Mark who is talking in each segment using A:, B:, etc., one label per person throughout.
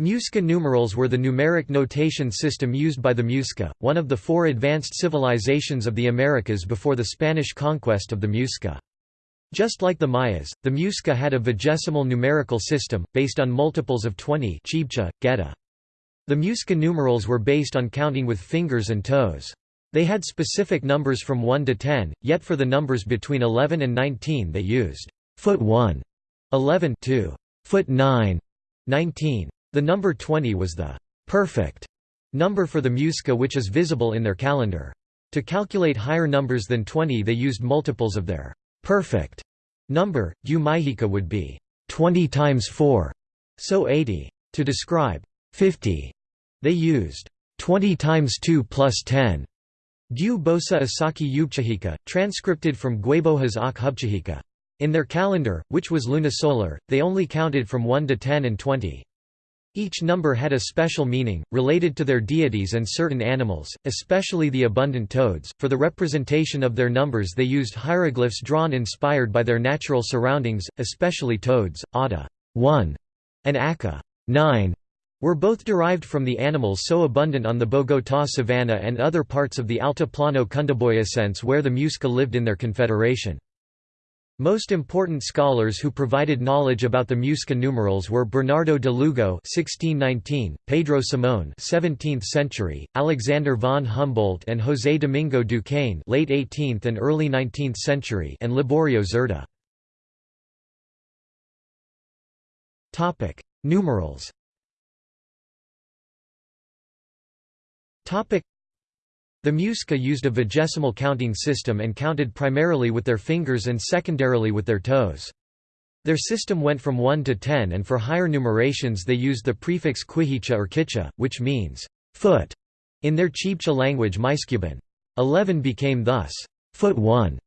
A: Muisca numerals were the numeric notation system used by the Muisca, one of the four advanced civilizations of the Americas before the Spanish conquest of the Muisca. Just like the Mayas, the Muisca had a vigesimal numerical system, based on multiples of 20 Chibcha, Geta. The Muisca numerals were based on counting with fingers and toes. They had specific numbers from 1 to 10, yet for the numbers between 11 and 19 they used foot 1, 11 2, foot 9, 19. The number 20 was the perfect number for the Muisca which is visible in their calendar. To calculate higher numbers than 20 they used multiples of their perfect number, U Mahika would be 20 times 4, so 80. To describe 50, they used 20 times 2 plus 10. Gu Bosa Asaki Yubchahika, transcripted from Guebohas Ak Hubchahika. In their calendar, which was lunisolar, they only counted from 1 to 10 and 20. Each number had a special meaning, related to their deities and certain animals, especially the abundant toads. For the representation of their numbers, they used hieroglyphs drawn inspired by their natural surroundings, especially toads. Ata 1 and Aka 9 were both derived from the animals so abundant on the Bogotá savanna and other parts of the Altiplano Cundiboyacense where the Muisca lived in their confederation. Most important scholars who provided knowledge about the Muisca numerals were Bernardo de Lugo (1619), Pedro Simón (17th century), Alexander von Humboldt, and José Domingo Duquesne (late 18th and early 19th century), and Liborio Zerda. Topic: Numerals. Topic: the Muisca used a vigesimal counting system and counted primarily with their fingers and secondarily with their toes. Their system went from 1 to 10 and for higher numerations they used the prefix quihicha or kicha, which means foot in their Chibcha language Muysccubun. 11 became thus foot 1,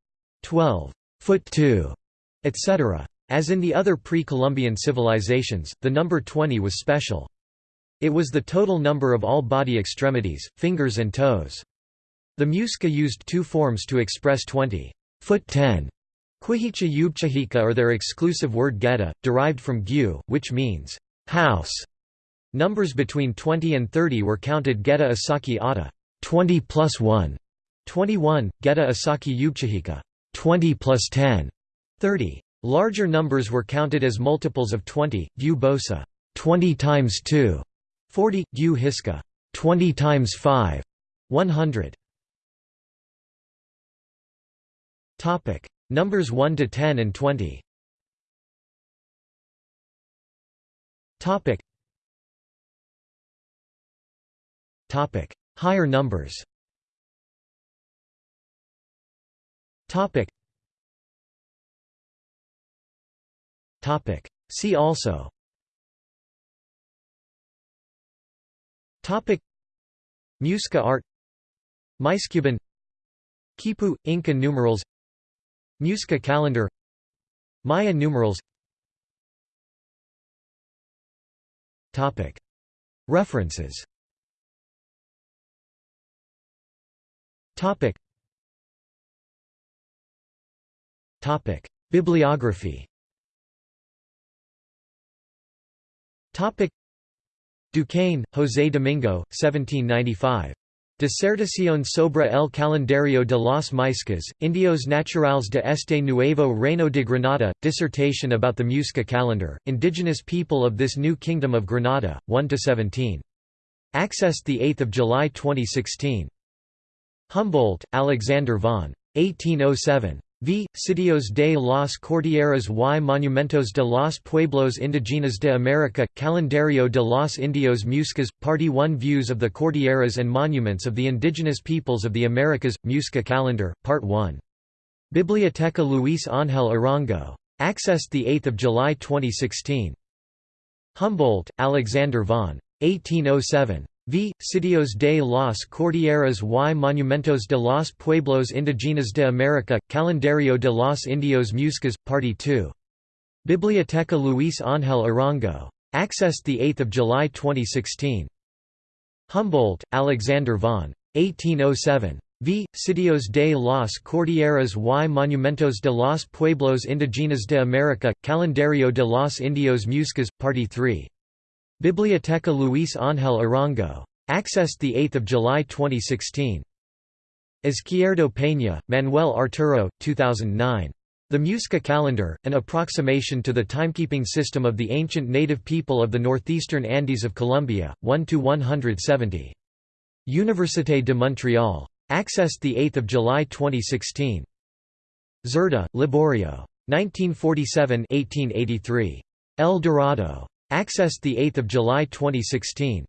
A: 12, foot 2, etc. As in the other pre-Columbian civilizations, the number 20 was special. It was the total number of all body extremities, fingers and toes. The Muisca used two forms to express 20. Foot 10. Quihicha Yubchahika or their exclusive word geta, derived from gu, which means house. Numbers between 20 and 30 were counted geta asaki ata 20 plus 1, 21, geta asaki yubchahika 20 plus 10, 30. Larger numbers were counted as multiples of 20, gu bosa 20 times 2, 40, gu hiska 20 times 5, 100. Topic: Numbers 1 to 10 and 20. Topic. Topic: Higher numbers. Topic. Topic. See also. Topic. Muisca art Muysccubun Quipu – Inca numerals Muisca calendar. Maya numerals. References. Bibliography. Duquesne, José Domingo, 1795. Disertación sobre el calendario de los Muiscas, Indios Naturales de este Nuevo Reino de Granada, Dissertation about the Muisca calendar, Indigenous People of this New Kingdom of Granada, 1–17. Accessed 8 July 2016. Humboldt, Alexander von. 1807. V. Sitios de las Cordilleras y Monumentos de los Pueblos Indígenas de América, Calendario de los Indios Muscas, Party 1 Views of the Cordilleras and Monuments of the Indigenous Peoples of the Americas, Musca Calendar, Part 1. Biblioteca Luis Ángel Arango. Accessed 8 July 2016. Humboldt, Alexander von. 1807. V. Sitios de las Cordilleras y Monumentos de los Pueblos Indígenas de América, Calendario de los Indios Muscas, Party 2. Biblioteca Luis Ángel Arango. Accessed 8 July 2016. Humboldt, Alexander von. 1807. V. Sitios de las Cordilleras y Monumentos de los Pueblos Indígenas de América, Calendario de los Indios Muscas, Party 3. Biblioteca Luis Ángel Arango. Accessed 8 July 2016. Izquierdo Peña, Manuel Arturo, 2009. The Musca calendar, an approximation to the timekeeping system of the ancient native people of the northeastern Andes of Colombia, 1–170. Université de Montréal. Accessed 8 July 2016. Zerda, Liborio. 1947–1883. El Dorado. Accessed 8 July 2016.